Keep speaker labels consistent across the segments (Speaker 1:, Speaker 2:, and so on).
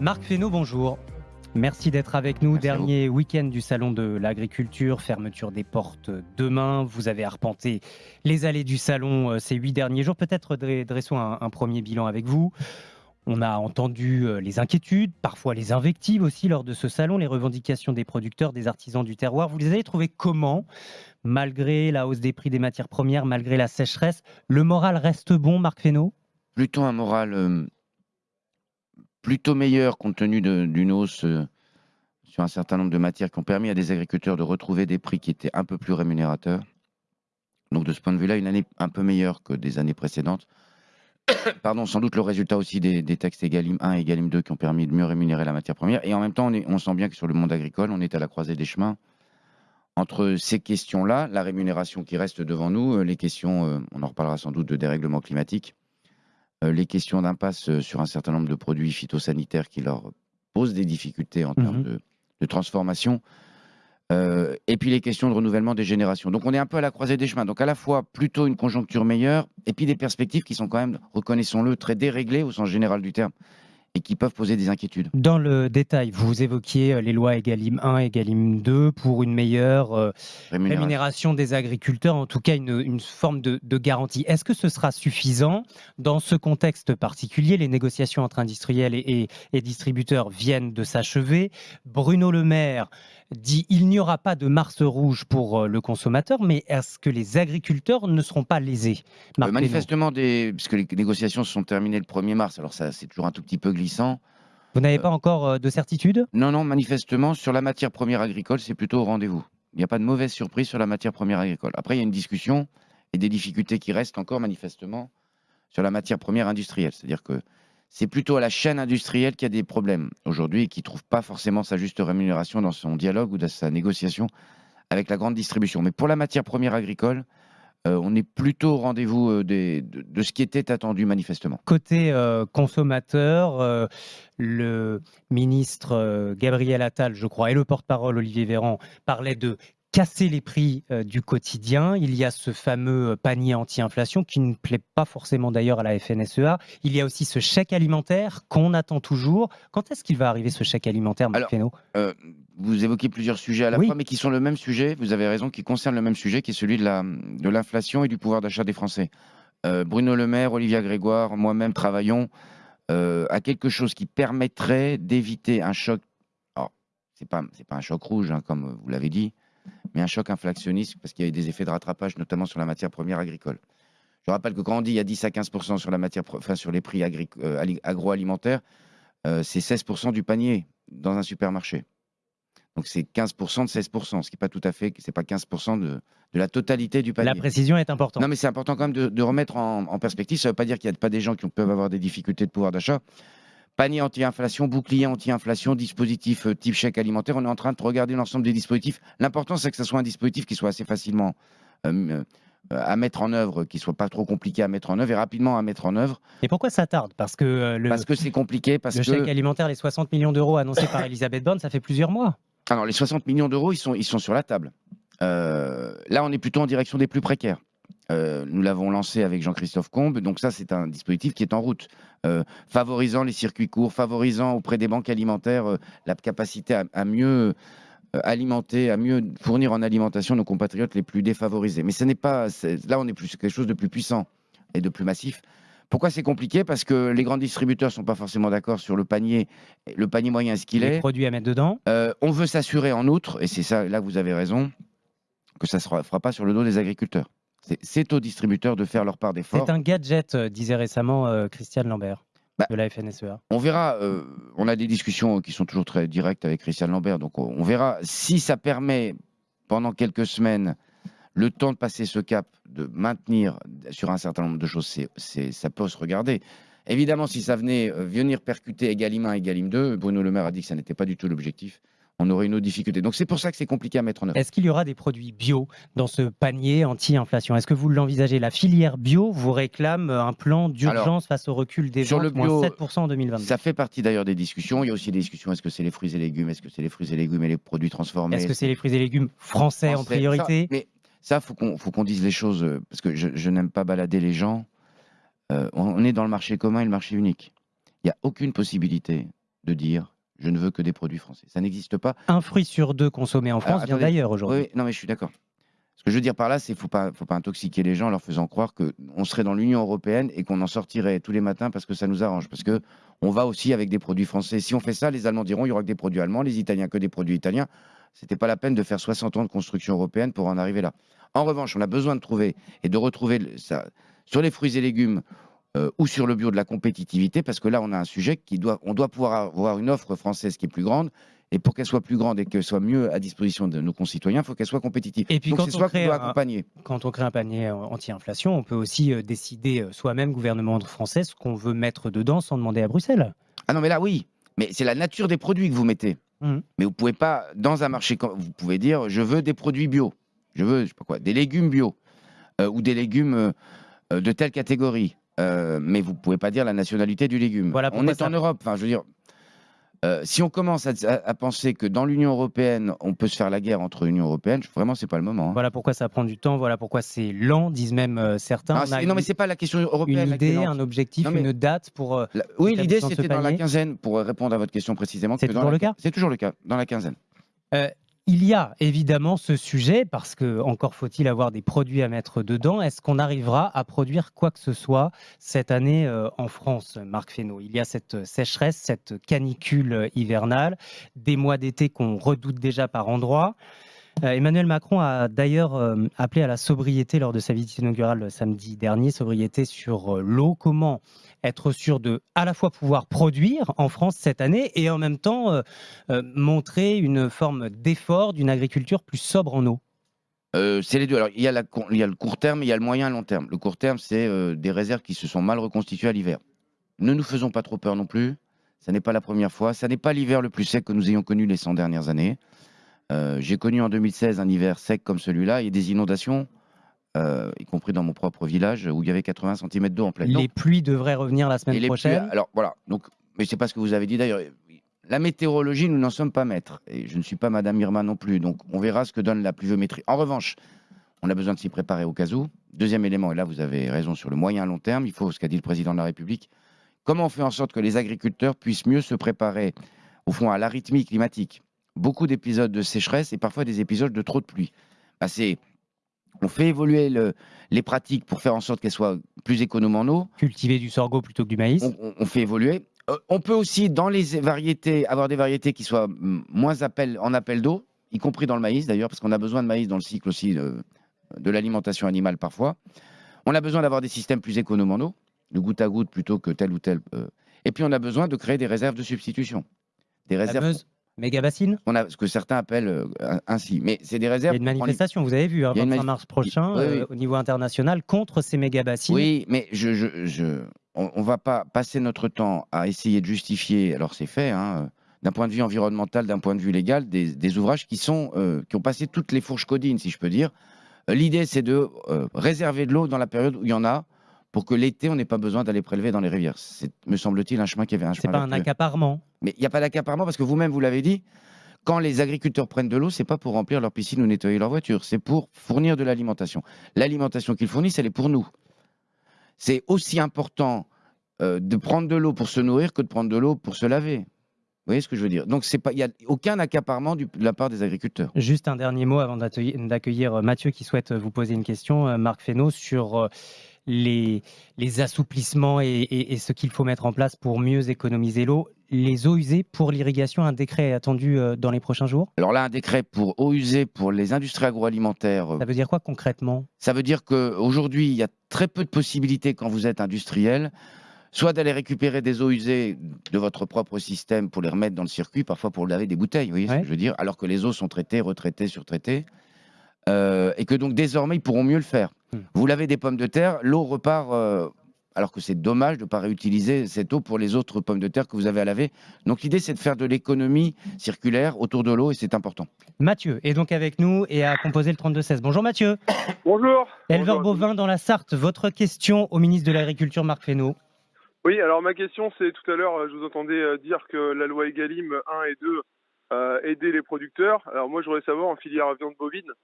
Speaker 1: Marc Fesneau, bonjour. Merci d'être avec nous.
Speaker 2: Merci.
Speaker 1: Dernier week-end du Salon de l'Agriculture, fermeture des portes demain. Vous avez arpenté les allées du Salon euh, ces huit derniers jours. Peut-être dre- dressons un, un premier bilan avec vous. On a entendu euh, les inquiétudes, parfois les invectives aussi lors de ce salon, les revendications des producteurs, des artisans du terroir. Vous les avez trouvées comment? Malgré la hausse des prix des matières premières, malgré la sécheresse, le moral reste bon, Marc Fesneau?
Speaker 2: Plutôt un moral euh, plutôt meilleur compte tenu d'une hausse euh, sur un certain nombre de matières qui ont permis à des agriculteurs de retrouver des prix qui étaient un peu plus rémunérateurs. Donc de ce point de vue-là, une année un peu meilleure que des années précédentes. Pardon, sans doute le résultat aussi des, textes Egalim 1 et Egalim 2 qui ont permis de mieux rémunérer la matière première. Et en même temps, on, sent bien que sur le monde agricole, on est à la croisée des chemins entre ces questions-là, la rémunération qui reste devant nous, euh, les questions, euh, on en reparlera sans doute, de dérèglement climatique, les questions d'impasse euh, sur un certain nombre de produits phytosanitaires qui leur posent des difficultés en termes de, de transformation, euh, et puis les questions de renouvellement des générations. Donc on est un peu à la croisée des chemins. Donc à la fois plutôt une conjoncture meilleure, et puis des perspectives qui sont quand même, reconnaissons-le, très déréglées au sens général du terme, et qui peuvent poser des inquiétudes.
Speaker 1: Dans le détail, vous évoquiez euh, les lois Egalim 1 et Egalim 2 pour une meilleure euh,
Speaker 2: Rémunération.
Speaker 1: rémunération des agriculteurs, en tout cas une, une forme de, de garantie. Est-ce que ce sera suffisant dans ce contexte particulier? Les négociations entre industriels et, et- et distributeurs viennent de s'achever. Bruno Le Maire dit il n'y aura pas de Mars rouge pour euh, le consommateur, mais est-ce que les agriculteurs ne seront pas lésés?
Speaker 2: Euh, manifestement, des... puisque les négociations se sont terminées le 1er mars, alors ça c'est toujours un tout petit peu glissant.
Speaker 1: Vous n'avez pas encore euh, de certitude?
Speaker 2: Non, non, manifestement, sur la matière première agricole, c'est plutôt au rendez-vous. Il n'y a pas de mauvaise surprise sur la matière première agricole. Après, il y a une discussion et des difficultés qui restent encore manifestement sur la matière première industrielle. C'est-à-dire que c'est plutôt à la chaîne industrielle qu'il y a des problèmes aujourd'hui et qui ne trouve pas forcément sa juste rémunération dans son dialogue ou dans sa négociation avec la grande distribution. Mais pour la matière première agricole, euh, on est plutôt au rendez-vous euh, de, ce qui était attendu manifestement.
Speaker 1: Côté euh, consommateur, le ministre Gabriel Attal, je crois, et le porte-parole Olivier Véran parlaient de casser les prix euh, du quotidien. Il y a ce fameux euh, panier anti-inflation qui ne plaît pas forcément d'ailleurs à la FNSEA. Il y a aussi ce chèque alimentaire qu'on attend toujours. Quand est-ce qu'il va arriver ce chèque alimentaire, Marc
Speaker 2: Alors, Euh, vous évoquez plusieurs sujets à la
Speaker 1: Oui.
Speaker 2: fois, mais qui sont le même sujet, vous avez raison, qui concernent le même sujet, qui est celui de la- de l'inflation et du pouvoir d'achat des Français. Euh, Bruno Le Maire, Olivia Grégoire, moi-même travaillons à quelque chose qui permettrait d'éviter un choc. Alors, pas c'est pas un choc rouge, hein, comme vous l'avez dit, mais un choc inflationniste parce qu'il y a eu des effets de rattrapage, notamment sur la matière première agricole. Je rappelle que quand on dit il y a 10 à 15 sur la matière, enfin, sur les prix euh, ali- agroalimentaires, euh, c'est 16% du panier dans un supermarché. Donc c'est 15% de 16%, ce qui n'est pas tout à fait, c'est pas 15% de, de la totalité du panier.
Speaker 1: La précision est importante.
Speaker 2: Non, mais c'est important quand même de, de remettre en, en perspective. Ça ne veut pas dire qu'il n'y a pas des gens qui peuvent avoir des difficultés de pouvoir d'achat. Panier anti-inflation, bouclier anti-inflation, dispositif euh, type chèque alimentaire. On est en train de regarder l'ensemble des dispositifs. L'important, c'est que ce soit un dispositif qui soit assez facilement euh, euh, à mettre en œuvre, qui soit pas trop compliqué à mettre en œuvre et rapidement à mettre en œuvre.
Speaker 1: Et pourquoi ça tarde? Parce que euh, le,
Speaker 2: Parce que c'est compliqué, parce
Speaker 1: le
Speaker 2: que
Speaker 1: chèque alimentaire, les 60 millions d'euros annoncés par Elisabeth Borne, ça fait plusieurs mois.
Speaker 2: Alors, les 60 millions d'euros, ils sont, ils sont sur la table. Euh, là, on est plutôt en direction des plus précaires. Euh, nous l'avons lancé avec Jean-Christophe Combe, donc ça, c'est un dispositif qui est en route, euh, favorisant les circuits courts, favorisant auprès des banques alimentaires euh, la capacité à, à mieux alimenter, à mieux fournir en alimentation nos compatriotes les plus défavorisés. Mais ce n'est pas, là, on est plus quelque chose de plus puissant et de plus massif. Pourquoi c'est compliqué? Parce que les grands distributeurs sont pas forcément d'accord sur le panier, le panier moyen, ce qu'il
Speaker 1: Les
Speaker 2: est.
Speaker 1: produits à mettre dedans.
Speaker 2: On veut s'assurer en outre, et c'est ça, là vous avez raison, que ça ne se fera pas sur le dos des agriculteurs. C'est- aux distributeurs de faire leur part d'effort.
Speaker 1: C'est un gadget, euh, disait récemment euh, Christiane Lambert
Speaker 2: Bah,
Speaker 1: de la FNSEA.
Speaker 2: On verra, euh, on a des discussions qui sont toujours très directes avec Christiane Lambert, donc on, on verra si ça permet pendant quelques semaines le temps de passer ce cap, de maintenir sur un certain nombre de choses, ça peut se regarder. Évidemment, si ça venait euh, venir percuter Egalim 1, Egalim 2, Bruno Le Maire a dit que ça n'était pas du tout l'objectif, on aurait une autre difficulté. Donc c'est pour ça que c'est compliqué à mettre en œuvre.
Speaker 1: Est-ce qu'il y aura des produits bio dans ce panier anti-inflation? Est-ce que vous l'envisagez? La filière bio vous réclame euh, un plan d'urgence face au recul des
Speaker 2: sur le
Speaker 1: ventes, moins
Speaker 2: bio,
Speaker 1: 7% en 2022.
Speaker 2: Ça fait partie d'ailleurs des discussions. Il y a aussi des discussions est-ce que c'est les fruits et légumes? Est-ce que c'est les fruits et légumes et les produits transformés?
Speaker 1: Est-ce que c'est les fruits et légumes français, en priorité
Speaker 2: ça, Mais ça, faut qu'on faut qu'on dise les choses euh, parce que je, je n'aime pas balader les gens. Euh, on est dans le marché commun et le marché unique. Il n'y a aucune possibilité de dire je ne veux que des produits français. Ça n'existe pas.
Speaker 1: Un fruit sur deux consommé en France vient d'ailleurs aujourd'hui.
Speaker 2: Oui, non, mais je suis d'accord. Ce que je veux dire par là, c'est qu'il ne faut pas, faut pas intoxiquer les gens en leur faisant croire qu'on serait dans l'Union européenne et qu'on en sortirait tous les matins parce que ça nous arrange. Parce que on va aussi avec des produits français. Si on fait ça, les Allemands diront il y aura que des produits allemands, les Italiens que des produits italiens. C'était pas la peine de faire 60 ans de construction européenne pour en arriver là. En revanche, on a besoin de trouver et de retrouver ça sur les fruits et légumes euh, ou sur le bio de la compétitivité, parce que là, on a un sujet qui doit, on doit pouvoir avoir une offre française qui est plus grande. Et pour qu'elle soit plus grande et qu'elle soit mieux à disposition de nos concitoyens, il faut qu'elle soit compétitive.
Speaker 1: Et puis Donc, quand, on crée un, quand on crée un panier anti-inflation, on peut aussi euh, décider euh, soi-même, gouvernement français, ce qu'on veut mettre dedans sans demander à Bruxelles.
Speaker 2: Ah non, mais là, oui. Mais c'est la nature des produits que vous mettez. Mmh. Mais vous pouvez pas, dans un marché, vous pouvez dire, je veux des produits bio. Je veux, je sais pas quoi, des légumes bio. ou des légumes de telle catégorie. Euh, mais vous pouvez pas dire la nationalité du légume. Voilà on est en Europe. Enfin, je veux dire, euh, si on commence à, penser que dans l'Union européenne, on peut se faire la guerre entre l'Union européenne, vraiment, c'est pas le moment. Hein.
Speaker 1: Voilà pourquoi ça prend du temps. Voilà pourquoi c'est lent, disent même euh, certains.
Speaker 2: Non, non mais c'est pas la question européenne.
Speaker 1: Une idée, un objectif, une date pour.
Speaker 2: oui, l'idée c'était dans la quinzaine, pour répondre à votre question précisément.
Speaker 1: C'est toujours le cas?
Speaker 2: C'est toujours le cas dans la quinzaine.
Speaker 1: Il y a évidemment ce sujet, parce que encore faut-il avoir des produits à mettre dedans. Est-ce qu'on arrivera à produire quoi que ce soit cette année euh, en France, Marc Fesneau? Il y a cette sécheresse, cette canicule hivernale, des mois d'été qu'on redoute déjà par endroits. Euh, Emmanuel Macron a d'ailleurs euh, appelé à la sobriété lors de sa visite inaugurale samedi dernier, sobriété sur l'eau. Comment être sûr de à la fois pouvoir produire en France cette année et en même temps euh, euh, montrer une forme d'effort d'une agriculture plus sobre en eau
Speaker 2: euh, c'est les deux. Alors, il y, a le court terme il y a le moyen et long terme. Le court terme, c'est des réserves qui se sont mal reconstituées à l'hiver. Ne nous faisons pas trop peur non plus. Ça n'est pas la première fois. Ça n'est pas l'hiver le plus sec que nous ayons connu les 100 dernières années. J'ai connu en 2016 un hiver sec comme celui-là et des inondations euh, y compris dans mon propre village où il y avait 80 cm d'eau en pleine
Speaker 1: Les pluies devraient revenir la semaine prochaine.
Speaker 2: alors voilà, donc, mais c'est pas ce que vous avez dit d'ailleurs. La météorologie, nous n'en sommes pas maîtres. Et je ne suis pas Madame Irma non plus. Donc on verra ce que donne la pluviométrie. En revanche, on a besoin de s'y préparer au cas où. Deuxième élément, et là vous avez raison sur le moyen long terme, il faut ce qu'a dit le président de la République. Comment on fait en sorte que les agriculteurs puissent mieux se préparer au fond à l'arythmie climatique? Beaucoup d'épisodes de sécheresse et parfois des épisodes de trop de pluie. Bah, c'est on fait évoluer les pratiques pour faire en sorte qu'elles soient plus économes en eau.
Speaker 1: Cultiver du sorgho plutôt que du maïs.
Speaker 2: On, fait évoluer. Euh, on peut aussi, dans les variétés, avoir des variétés qui soient moins en appel d'eau, y compris dans le maïs d'ailleurs, parce qu'on a besoin de maïs dans le cycle aussi de, l'alimentation animale parfois. On a besoin d'avoir des systèmes plus économes en eau, de goutte à goutte plutôt que tel ou tel. Euh. et puis on a besoin de créer des réserves de substitution.
Speaker 1: Des réserves. Méga bassine
Speaker 2: On a ce que certains appellent euh, ainsi. Mais c'est des réserves.
Speaker 1: Il y a une manifestation, vous avez vu, hein, 25 mars prochain, euh, au niveau international, contre ces méga bassines.
Speaker 2: Oui, mais je, je, on ne va pas passer notre temps à essayer de justifier, alors c'est fait, hein, d'un point de vue environnemental, d'un point de vue légal, des, ouvrages qui, sont, euh, qui ont passé toutes les fourches codines, si je peux dire. L'idée, c'est de réserver de l'eau dans la période où il y en a, pour que l'été, on n'ait pas besoin d'aller prélever dans les rivières. C'est, me semble-t-il, un chemin qui avait un chemin.
Speaker 1: C'est pas un accaparement.
Speaker 2: Mais il n'y a pas d'accaparement parce que vous-même, vous l'avez dit, quand les agriculteurs prennent de l'eau, c'est pas pour remplir leur piscine ou nettoyer leur voiture, c'est pour fournir de l'alimentation. L'alimentation qu'ils fournissent, elle est pour nous. C'est aussi important euh, de prendre de l'eau pour se nourrir que de prendre de l'eau pour se laver. Vous voyez ce que je veux dire? Donc, il n'y a aucun accaparement de la part des agriculteurs.
Speaker 1: Juste un dernier mot avant d'accueillir Mathieu qui souhaite vous poser une question, euh, Marc Fesneau, sur les, assouplissements et, ce qu'il faut mettre en place pour mieux économiser l'eau. Les eaux usées pour l'irrigation, un décret est attendu euh, dans les prochains jours?
Speaker 2: Alors là, un décret pour eau usée pour les industries agroalimentaires.
Speaker 1: Euh, Ça veut dire quoi concrètement?
Speaker 2: Ça veut dire qu'aujourd'hui, il y a très peu de possibilités quand vous êtes industriel soit d'aller récupérer des eaux usées de votre propre système pour les remettre dans le circuit, parfois pour laver des bouteilles, vous voyez ce que je veux dire, alors que les eaux sont traitées, retraitées, surtraitées, euh, et que donc désormais ils pourront mieux le faire. Vous lavez des pommes de terre, l'eau repart. Euh, alors que c'est dommage de ne pas réutiliser cette eau pour les autres pommes de terre que vous avez à laver. Donc l'idée, c'est de faire de l'économie circulaire autour de l'eau et c'est important.
Speaker 1: Mathieu est donc avec nous et a composé le 32-16. Bonjour Mathieu.
Speaker 3: Bonjour.
Speaker 1: Éleveur bovin dans la Sarthe, votre question au ministre de l'Agriculture, Marc Fesneau.
Speaker 3: Oui, alors ma question, c'est tout à l'heure, je vous entendais euh, dire que la loi Egalim 1 et 2 euh, aidait les producteurs. Alors moi, je voudrais savoir en filière viande bovine, euh,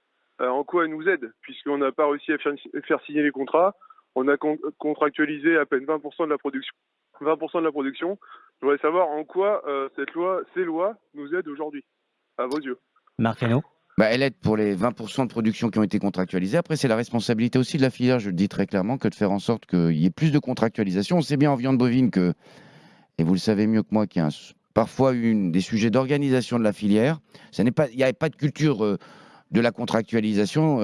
Speaker 3: en quoi elle nous aide, puisqu'on n'a pas réussi à faire, signer les contrats. on a con- contractualisé à peine 20% de la production. 20% de la production. Je voudrais savoir en quoi euh, cette loi, ces lois nous aident aujourd'hui, à vos yeux.
Speaker 1: Marc
Speaker 2: Bah, elle aide pour les 20% de production qui ont été contractualisés. Après, c'est la responsabilité aussi de la filière, je le dis très clairement, que de faire en sorte qu'il y ait plus de contractualisation. On sait bien en viande bovine que, et vous le savez mieux que moi, qu'il y a un- parfois une, des sujets d'organisation de la filière. Ça n'est pas, il n'y a pas de culture euh, de la contractualisation.